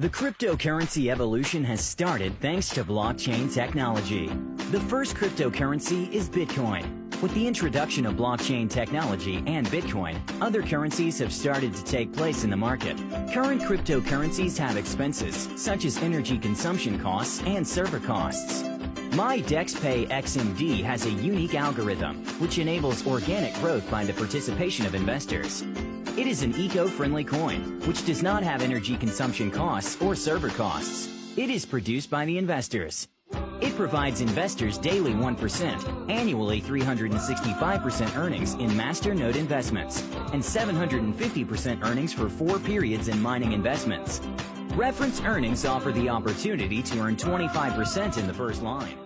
The cryptocurrency evolution has started thanks to blockchain technology. The first cryptocurrency is Bitcoin. With the introduction of blockchain technology and Bitcoin, other currencies have started to take place in the market. Current cryptocurrencies have expenses, such as energy consumption costs and server costs. MyDexPay XMD has a unique algorithm which enables organic growth by the participation of investors. It is an eco-friendly coin, which does not have energy consumption costs or server costs. It is produced by the investors. It provides investors daily 1%, annually 365% earnings in Masternode investments, and 750% earnings for four periods in mining investments. Reference earnings offer the opportunity to earn 25% in the first line.